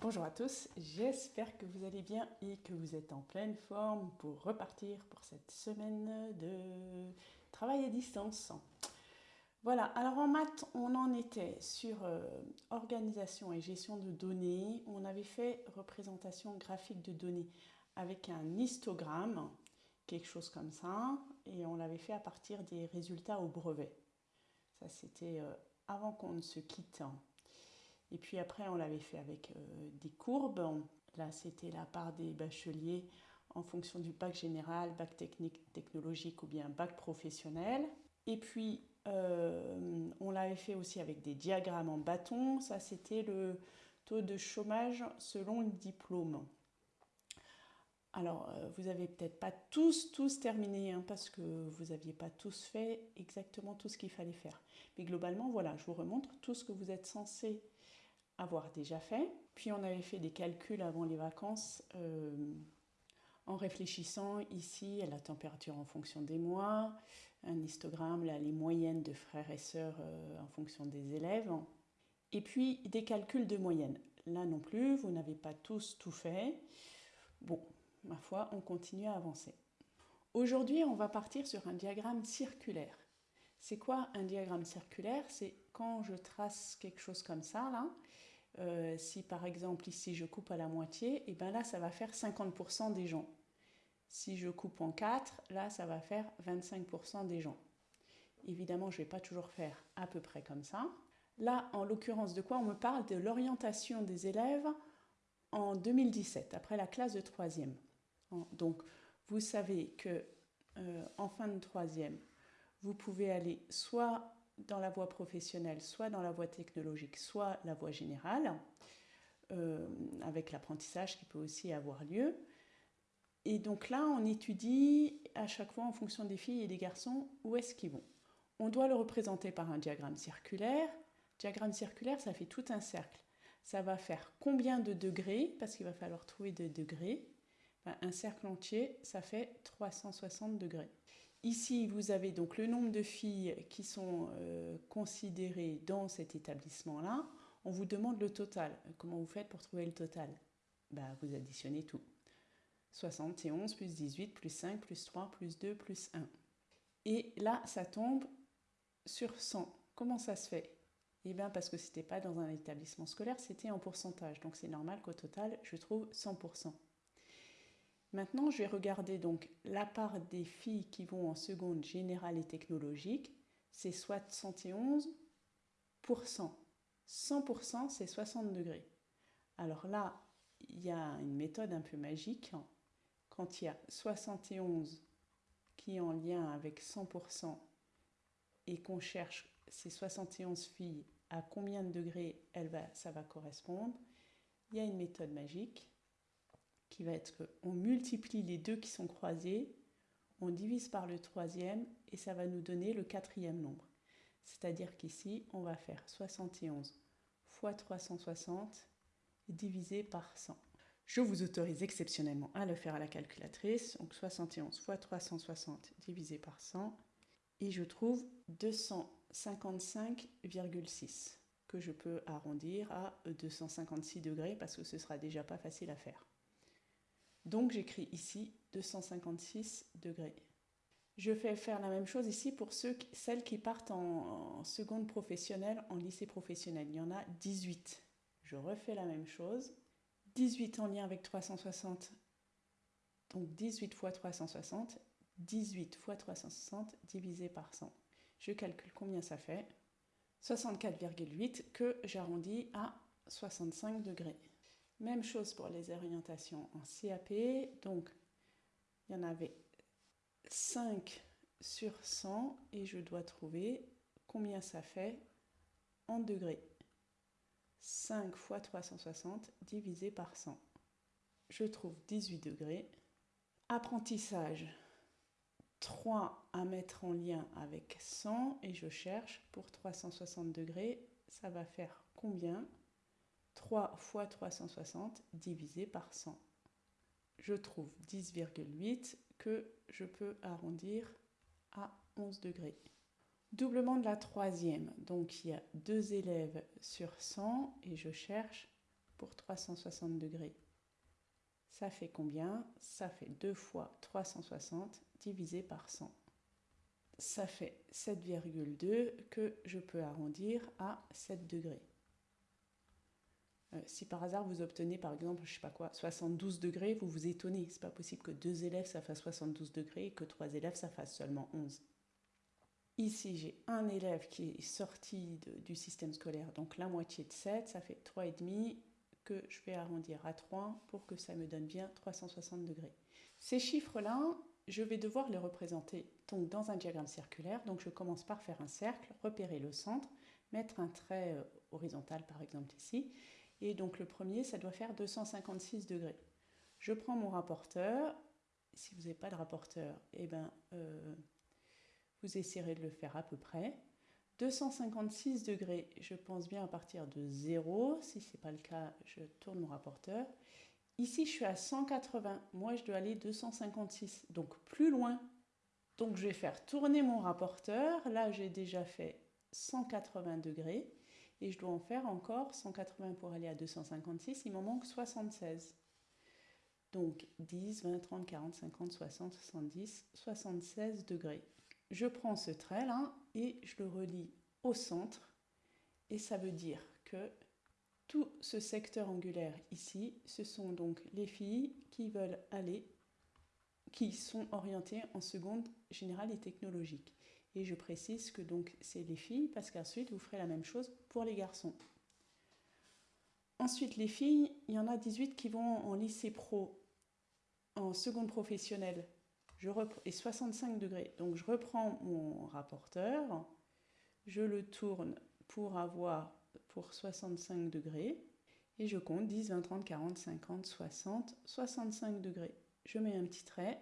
Bonjour à tous, j'espère que vous allez bien et que vous êtes en pleine forme pour repartir pour cette semaine de travail à distance. Voilà, alors en maths, on en était sur euh, organisation et gestion de données. On avait fait représentation graphique de données avec un histogramme, quelque chose comme ça, et on l'avait fait à partir des résultats au brevet. Ça, c'était euh, avant qu'on ne se quitte. Et puis après, on l'avait fait avec euh, des courbes. Là, c'était la part des bacheliers en fonction du bac général, bac technique, technologique ou bien bac professionnel. Et puis, euh, on l'avait fait aussi avec des diagrammes en bâton. Ça, c'était le taux de chômage selon le diplôme. Alors, euh, vous n'avez peut-être pas tous, tous terminé, hein, parce que vous n'aviez pas tous fait exactement tout ce qu'il fallait faire. Mais globalement, voilà, je vous remontre tout ce que vous êtes censé avoir déjà fait. Puis on avait fait des calculs avant les vacances euh, en réfléchissant ici à la température en fonction des mois, un histogramme, là, les moyennes de frères et sœurs euh, en fonction des élèves. Et puis des calculs de moyenne. Là non plus, vous n'avez pas tous tout fait. Bon, ma foi, on continue à avancer. Aujourd'hui, on va partir sur un diagramme circulaire. C'est quoi un diagramme circulaire? C'est quand je trace quelque chose comme ça, là, euh, si par exemple ici je coupe à la moitié, et eh bien là ça va faire 50% des gens. Si je coupe en 4, là ça va faire 25% des gens. Évidemment, je ne vais pas toujours faire à peu près comme ça. Là, en l'occurrence, de quoi on me parle? De l'orientation des élèves en 2017, après la classe de troisième. Donc, vous savez que euh, en fin de troisième, vous pouvez aller soit dans la voie professionnelle, soit dans la voie technologique, soit la voie générale, euh, avec l'apprentissage qui peut aussi avoir lieu. Et donc là, on étudie à chaque fois en fonction des filles et des garçons où est-ce qu'ils vont. On doit le représenter par un diagramme circulaire. Diagramme circulaire, ça fait tout un cercle. Ça va faire combien de degrés Parce qu'il va falloir trouver des degrés. un cercle entier, ça fait 360 degrés. Ici, vous avez donc le nombre de filles qui sont euh, considérées dans cet établissement-là. On vous demande le total. Comment vous faites pour trouver le total? Bah, Vous additionnez tout. 71 plus 18 plus 5 plus 3 plus 2 plus 1. Et là, ça tombe sur 100. Comment ça se fait? Eh bien parce que ce n'était pas dans un établissement scolaire, c'était en pourcentage. Donc c'est normal qu'au total, je trouve 100%. Maintenant, je vais regarder donc la part des filles qui vont en seconde générale et technologique, c'est 71%. 100%, c'est 60 degrés. Alors là, il y a une méthode un peu magique. Quand il y a 71 qui est en lien avec 100% et qu'on cherche ces 71 filles à combien de degrés ça va correspondre, il y a une méthode magique qui va être qu'on multiplie les deux qui sont croisés, on divise par le troisième et ça va nous donner le quatrième nombre. C'est-à-dire qu'ici, on va faire 71 fois 360 divisé par 100. Je vous autorise exceptionnellement à le faire à la calculatrice. Donc 71 fois 360 divisé par 100. Et je trouve 255,6 que je peux arrondir à 256 degrés parce que ce sera déjà pas facile à faire. Donc j'écris ici 256 degrés. Je fais faire la même chose ici pour ceux, celles qui partent en, seconde professionnelle, en lycée professionnel. Il y en a 18. Je refais la même chose. 18 en lien avec 360. Donc 18 fois 360. 18 fois 360 divisé par 100. Je calcule combien ça fait. 64,8 que j'arrondis à 65 degrés. Même chose pour les orientations en CAP. Donc, il y en avait 5 sur 100 et je dois trouver combien ça fait en degrés. 5 fois 360 divisé par 100. Je trouve 18 degrés. Apprentissage, 3 à mettre en lien avec 100 et je cherche pour 360 degrés, ça va faire combien? 3 fois 360 divisé par 100. Je trouve 10,8 que je peux arrondir à 11 degrés. Doublement de la troisième, donc il y a deux élèves sur 100 et je cherche pour 360 degrés. Ça fait combien? Ça fait 2 fois 360 divisé par 100. Ça fait 7,2 que je peux arrondir à 7 degrés. Euh, si par hasard vous obtenez par exemple, je sais pas quoi, 72 degrés, vous vous étonnez. C'est pas possible que deux élèves ça fasse 72 degrés et que trois élèves ça fasse seulement 11. Ici, j'ai un élève qui est sorti du système scolaire, donc la moitié de 7, ça fait 3,5 que je vais arrondir à 3 pour que ça me donne bien 360 degrés. Ces chiffres-là, je vais devoir les représenter donc dans un diagramme circulaire. Donc je commence par faire un cercle, repérer le centre, mettre un trait euh, horizontal par exemple ici, et donc le premier, ça doit faire 256 degrés. Je prends mon rapporteur. Si vous n'avez pas de rapporteur, eh ben, euh, vous essayerez de le faire à peu près. 256 degrés, je pense bien à partir de 0. Si ce n'est pas le cas, je tourne mon rapporteur. Ici, je suis à 180. Moi, je dois aller 256, donc plus loin. Donc, je vais faire tourner mon rapporteur. Là, j'ai déjà fait 180 degrés et je dois en faire encore 180 pour aller à 256, il m'en manque 76. Donc 10, 20, 30, 40, 50, 60, 70, 76 degrés. Je prends ce trait-là et je le relie au centre et ça veut dire que tout ce secteur angulaire ici, ce sont donc les filles qui veulent aller, qui sont orientées en seconde générale et technologique. Et je précise que donc c'est les filles parce qu'ensuite vous ferez la même chose pour les garçons. Ensuite, les filles, il y en a 18 qui vont en lycée pro, en seconde professionnelle, et 65 degrés. Donc je reprends mon rapporteur, je le tourne pour avoir pour 65 degrés et je compte 10, 20, 30, 40, 50, 60, 65 degrés. Je mets un petit trait.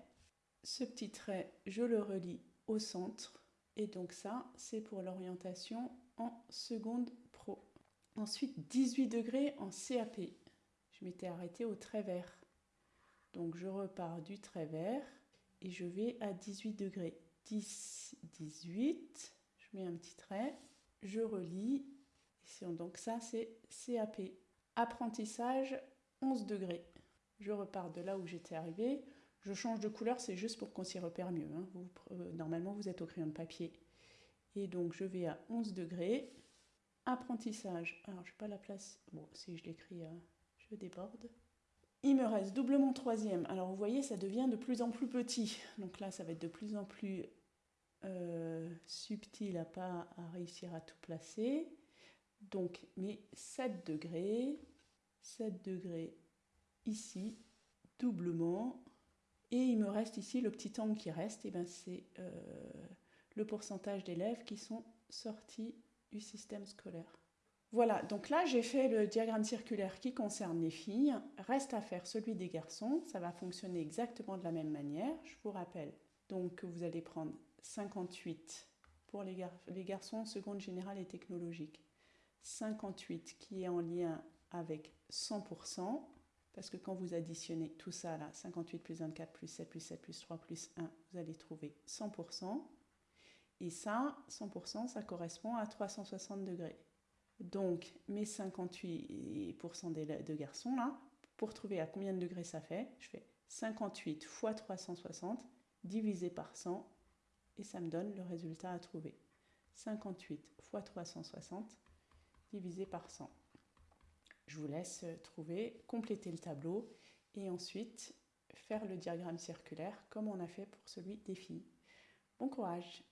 Ce petit trait, je le relie au centre et donc ça, c'est pour l'orientation en seconde pro. Ensuite, 18 degrés en CAP. Je m'étais arrêtée au trait vert. Donc je repars du trait vert et je vais à 18 degrés. 10, 18, je mets un petit trait, je relis. Donc ça, c'est CAP. Apprentissage, 11 degrés. Je repars de là où j'étais arrivée. Je change de couleur, c'est juste pour qu'on s'y repère mieux. Hein. Euh, normalement, vous êtes au crayon de papier. Et donc, je vais à 11 degrés. Apprentissage. Alors, je n'ai pas la place. Bon, si je l'écris, euh, je déborde. Il me reste doublement troisième. Alors, vous voyez, ça devient de plus en plus petit. Donc là, ça va être de plus en plus euh, subtil à pas à réussir à tout placer. Donc, mes 7 degrés. 7 degrés ici, doublement. Et il me reste ici le petit angle qui reste, et ben c'est euh, le pourcentage d'élèves qui sont sortis du système scolaire. Voilà, donc là j'ai fait le diagramme circulaire qui concerne les filles. Reste à faire celui des garçons, ça va fonctionner exactement de la même manière. Je vous rappelle donc que vous allez prendre 58 pour les, les garçons seconde générale et technologique. 58 qui est en lien avec 100%, parce que quand vous additionnez tout ça là, 58 plus 24 plus 7 plus 7 plus 3 plus 1, vous allez trouver 100%. Et ça, 100%, ça correspond à 360 degrés. Donc, mes 58% de garçons là, pour trouver à combien de degrés ça fait, je fais 58 fois 360 divisé par 100 et ça me donne le résultat à trouver. 58 fois 360 divisé par 100. Je vous laisse trouver, compléter le tableau et ensuite faire le diagramme circulaire comme on a fait pour celui des filles. Bon courage